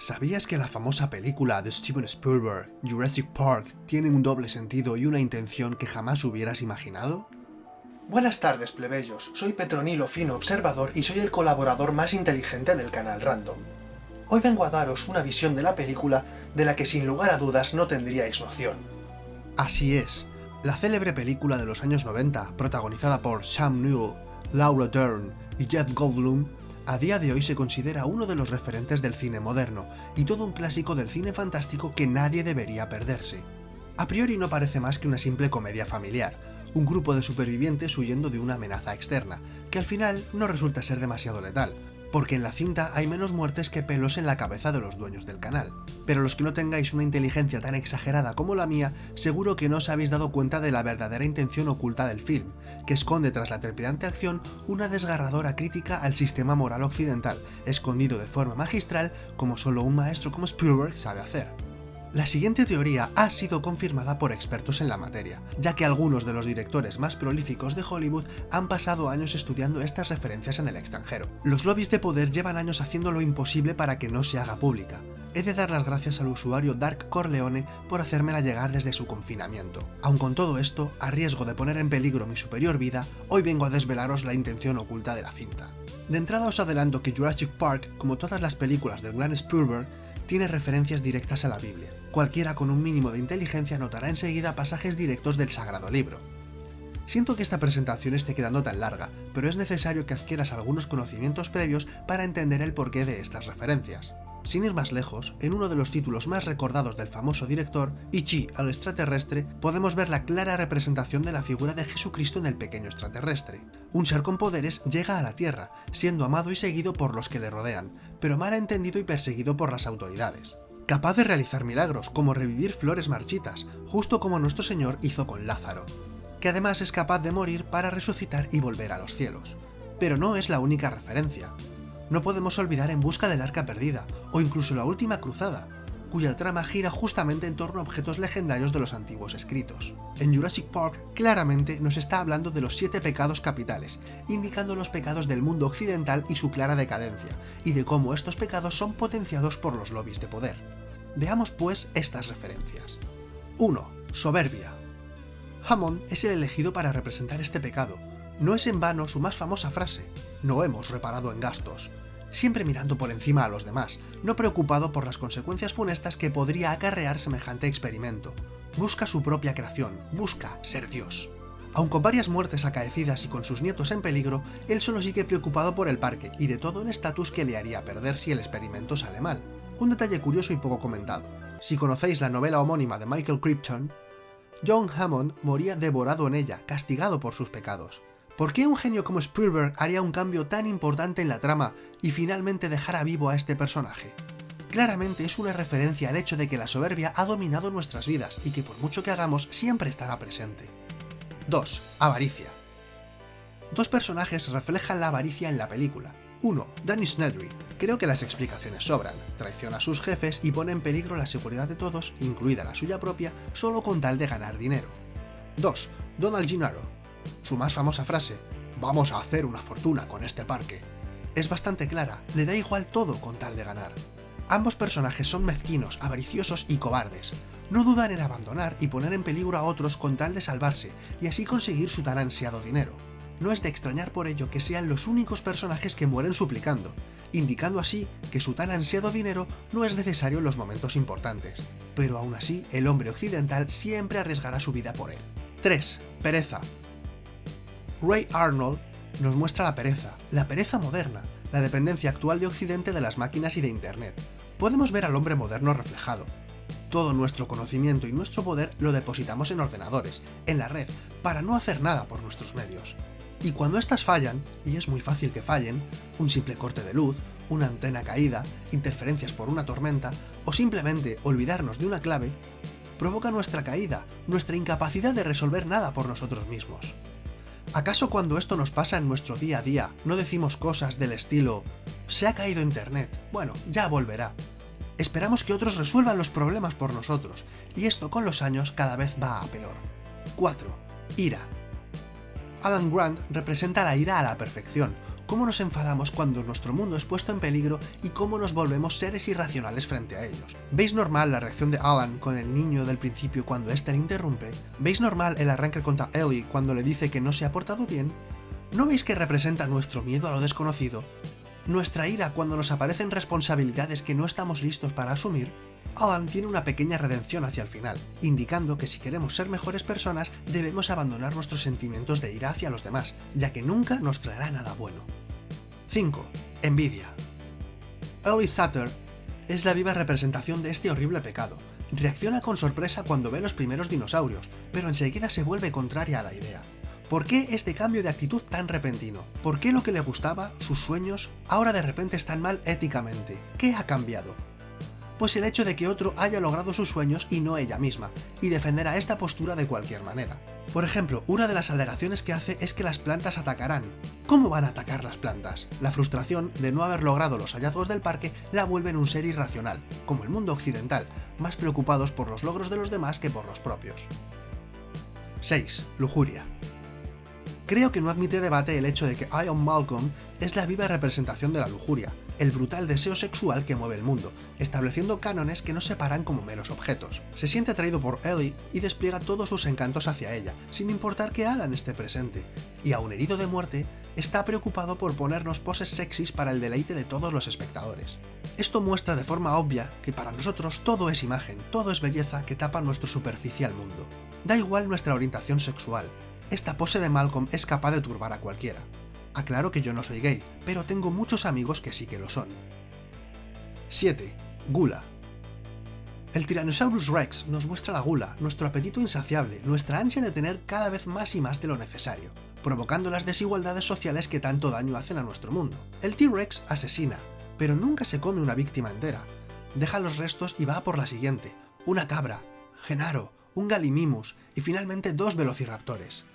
¿Sabías que la famosa película de Steven Spielberg, Jurassic Park, tiene un doble sentido y una intención que jamás hubieras imaginado? Buenas tardes, plebeyos. Soy Petronilo Fino Observador y soy el colaborador más inteligente del canal Random. Hoy vengo a daros una visión de la película de la que sin lugar a dudas no tendríais noción. Así es, la célebre película de los años 90, protagonizada por Sam Neill, Laura Dern y Jeff Goldblum, a día de hoy se considera uno de los referentes del cine moderno y todo un clásico del cine fantástico que nadie debería perderse. A priori no parece más que una simple comedia familiar, un grupo de supervivientes huyendo de una amenaza externa, que al final no resulta ser demasiado letal, porque en la cinta hay menos muertes que pelos en la cabeza de los dueños del canal. Pero los que no tengáis una inteligencia tan exagerada como la mía, seguro que no os habéis dado cuenta de la verdadera intención oculta del film, que esconde tras la trepidante acción una desgarradora crítica al sistema moral occidental, escondido de forma magistral como solo un maestro como Spielberg sabe hacer. La siguiente teoría ha sido confirmada por expertos en la materia, ya que algunos de los directores más prolíficos de Hollywood han pasado años estudiando estas referencias en el extranjero. Los lobbies de poder llevan años haciendo lo imposible para que no se haga pública. He de dar las gracias al usuario Dark Corleone por hacérmela llegar desde su confinamiento. Aun con todo esto, a riesgo de poner en peligro mi superior vida, hoy vengo a desvelaros la intención oculta de la cinta. De entrada os adelanto que Jurassic Park, como todas las películas del gran Spielberg, tiene referencias directas a la Biblia. Cualquiera con un mínimo de inteligencia notará enseguida pasajes directos del Sagrado Libro. Siento que esta presentación esté quedando tan larga, pero es necesario que adquieras algunos conocimientos previos para entender el porqué de estas referencias. Sin ir más lejos, en uno de los títulos más recordados del famoso director, Ichi al extraterrestre, podemos ver la clara representación de la figura de Jesucristo en el pequeño extraterrestre. Un ser con poderes llega a la Tierra, siendo amado y seguido por los que le rodean, pero mal entendido y perseguido por las autoridades. Capaz de realizar milagros, como revivir flores marchitas, justo como nuestro Señor hizo con Lázaro, que además es capaz de morir para resucitar y volver a los cielos. Pero no es la única referencia no podemos olvidar En busca del arca perdida, o incluso La última cruzada, cuya trama gira justamente en torno a objetos legendarios de los antiguos escritos. En Jurassic Park claramente nos está hablando de los siete pecados capitales, indicando los pecados del mundo occidental y su clara decadencia, y de cómo estos pecados son potenciados por los lobbies de poder. Veamos pues estas referencias. 1. Soberbia. Hammond es el elegido para representar este pecado. No es en vano su más famosa frase, no hemos reparado en gastos, siempre mirando por encima a los demás, no preocupado por las consecuencias funestas que podría acarrear semejante experimento. Busca su propia creación, busca ser Dios. Aun con varias muertes acaecidas y con sus nietos en peligro, él solo sigue preocupado por el parque y de todo un estatus que le haría perder si el experimento sale mal. Un detalle curioso y poco comentado. Si conocéis la novela homónima de Michael Crichton, John Hammond moría devorado en ella, castigado por sus pecados. ¿Por qué un genio como Spielberg haría un cambio tan importante en la trama y finalmente dejara vivo a este personaje? Claramente es una referencia al hecho de que la soberbia ha dominado nuestras vidas y que por mucho que hagamos siempre estará presente. 2. Avaricia. Dos personajes reflejan la avaricia en la película. 1. Danny Snedry. Creo que las explicaciones sobran. Traiciona a sus jefes y pone en peligro la seguridad de todos, incluida la suya propia, solo con tal de ganar dinero. 2. Donald Gennaro su más famosa frase, vamos a hacer una fortuna con este parque, es bastante clara, le da igual todo con tal de ganar. Ambos personajes son mezquinos, avariciosos y cobardes. No dudan en abandonar y poner en peligro a otros con tal de salvarse, y así conseguir su tan ansiado dinero. No es de extrañar por ello que sean los únicos personajes que mueren suplicando, indicando así que su tan ansiado dinero no es necesario en los momentos importantes. Pero aún así, el hombre occidental siempre arriesgará su vida por él. 3. Pereza. Ray Arnold nos muestra la pereza, la pereza moderna, la dependencia actual de Occidente de las máquinas y de Internet. Podemos ver al hombre moderno reflejado. Todo nuestro conocimiento y nuestro poder lo depositamos en ordenadores, en la red, para no hacer nada por nuestros medios. Y cuando estas fallan, y es muy fácil que fallen, un simple corte de luz, una antena caída, interferencias por una tormenta, o simplemente olvidarnos de una clave, provoca nuestra caída, nuestra incapacidad de resolver nada por nosotros mismos. ¿Acaso cuando esto nos pasa en nuestro día a día, no decimos cosas del estilo «se ha caído internet, bueno, ya volverá»? Esperamos que otros resuelvan los problemas por nosotros, y esto con los años cada vez va a peor. 4. Ira. Alan Grant representa la ira a la perfección, cómo nos enfadamos cuando nuestro mundo es puesto en peligro y cómo nos volvemos seres irracionales frente a ellos. ¿Veis normal la reacción de Alan con el niño del principio cuando éste le interrumpe? ¿Veis normal el arranque contra Ellie cuando le dice que no se ha portado bien? ¿No veis que representa nuestro miedo a lo desconocido? ¿Nuestra ira cuando nos aparecen responsabilidades que no estamos listos para asumir? Alan tiene una pequeña redención hacia el final, indicando que si queremos ser mejores personas debemos abandonar nuestros sentimientos de ira hacia los demás, ya que nunca nos traerá nada bueno. 5. Envidia. Ellie Sutter es la viva representación de este horrible pecado. Reacciona con sorpresa cuando ve los primeros dinosaurios, pero enseguida se vuelve contraria a la idea. ¿Por qué este cambio de actitud tan repentino? ¿Por qué lo que le gustaba, sus sueños, ahora de repente están mal éticamente? ¿Qué ha cambiado? Pues el hecho de que otro haya logrado sus sueños y no ella misma, y defenderá esta postura de cualquier manera. Por ejemplo, una de las alegaciones que hace es que las plantas atacarán. ¿Cómo van a atacar las plantas? La frustración de no haber logrado los hallazgos del parque la vuelven un ser irracional, como el mundo occidental, más preocupados por los logros de los demás que por los propios. 6. Lujuria. Creo que no admite debate el hecho de que Ion Malcolm es la viva representación de la lujuria, el brutal deseo sexual que mueve el mundo, estableciendo cánones que no se paran como meros objetos. Se siente atraído por Ellie y despliega todos sus encantos hacia ella, sin importar que Alan esté presente, y aun herido de muerte, está preocupado por ponernos poses sexys para el deleite de todos los espectadores. Esto muestra de forma obvia que para nosotros todo es imagen, todo es belleza que tapa nuestro superficial mundo. Da igual nuestra orientación sexual, esta pose de Malcolm es capaz de turbar a cualquiera. Aclaro que yo no soy gay, pero tengo muchos amigos que sí que lo son. 7. Gula. El Tyrannosaurus Rex nos muestra la gula, nuestro apetito insaciable, nuestra ansia de tener cada vez más y más de lo necesario, provocando las desigualdades sociales que tanto daño hacen a nuestro mundo. El T-Rex asesina, pero nunca se come una víctima entera. Deja los restos y va por la siguiente, una cabra, Genaro, un Gallimimus y finalmente dos velociraptores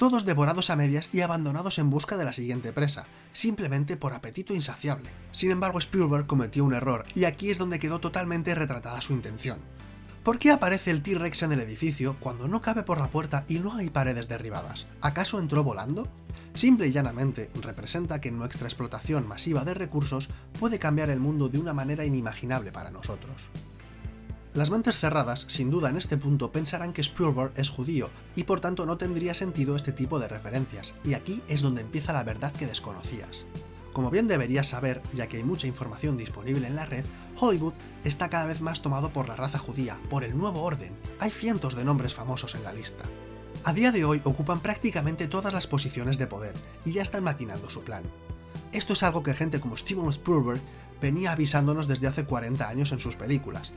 todos devorados a medias y abandonados en busca de la siguiente presa, simplemente por apetito insaciable. Sin embargo, Spielberg cometió un error, y aquí es donde quedó totalmente retratada su intención. ¿Por qué aparece el T-Rex en el edificio cuando no cabe por la puerta y no hay paredes derribadas? ¿Acaso entró volando? Simple y llanamente, representa que nuestra explotación masiva de recursos puede cambiar el mundo de una manera inimaginable para nosotros. Las mentes cerradas, sin duda en este punto, pensarán que Spielberg es judío, y por tanto no tendría sentido este tipo de referencias, y aquí es donde empieza la verdad que desconocías. Como bien deberías saber, ya que hay mucha información disponible en la red, Hollywood está cada vez más tomado por la raza judía, por el nuevo orden. Hay cientos de nombres famosos en la lista. A día de hoy ocupan prácticamente todas las posiciones de poder, y ya están maquinando su plan. Esto es algo que gente como Steven Spielberg venía avisándonos desde hace 40 años en sus películas,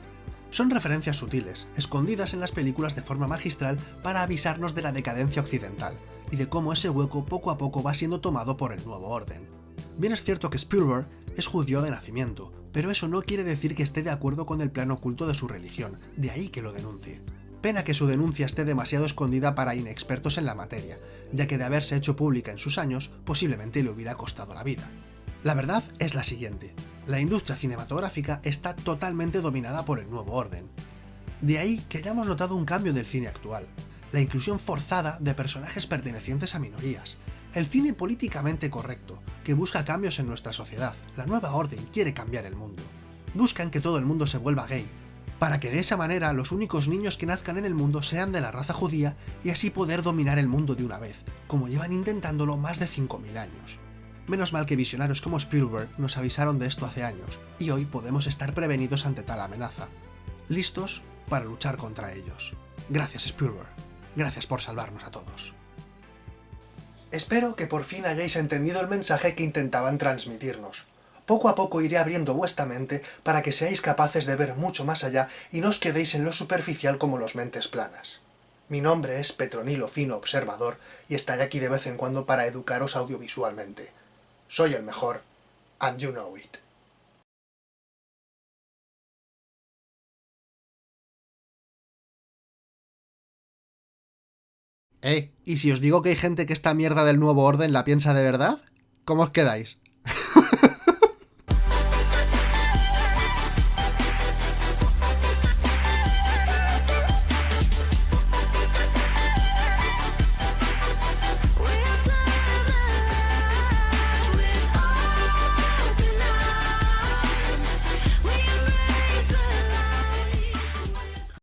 son referencias sutiles, escondidas en las películas de forma magistral para avisarnos de la decadencia occidental, y de cómo ese hueco poco a poco va siendo tomado por el nuevo orden. Bien es cierto que Spielberg es judío de nacimiento, pero eso no quiere decir que esté de acuerdo con el plan oculto de su religión, de ahí que lo denuncie. Pena que su denuncia esté demasiado escondida para inexpertos en la materia, ya que de haberse hecho pública en sus años, posiblemente le hubiera costado la vida. La verdad es la siguiente, la industria cinematográfica está totalmente dominada por el nuevo orden. De ahí que hayamos notado un cambio del cine actual, la inclusión forzada de personajes pertenecientes a minorías, el cine políticamente correcto, que busca cambios en nuestra sociedad, la nueva orden quiere cambiar el mundo. Buscan que todo el mundo se vuelva gay, para que de esa manera los únicos niños que nazcan en el mundo sean de la raza judía y así poder dominar el mundo de una vez, como llevan intentándolo más de 5.000 años. Menos mal que visionarios como Spielberg nos avisaron de esto hace años, y hoy podemos estar prevenidos ante tal amenaza, listos para luchar contra ellos. Gracias Spielberg, gracias por salvarnos a todos. Espero que por fin hayáis entendido el mensaje que intentaban transmitirnos. Poco a poco iré abriendo vuestra mente para que seáis capaces de ver mucho más allá y no os quedéis en lo superficial como los mentes planas. Mi nombre es Petronilo Fino Observador y estaré aquí de vez en cuando para educaros audiovisualmente. Soy el mejor, and you know it. Eh, ¿y si os digo que hay gente que esta mierda del nuevo orden la piensa de verdad? ¿Cómo os quedáis?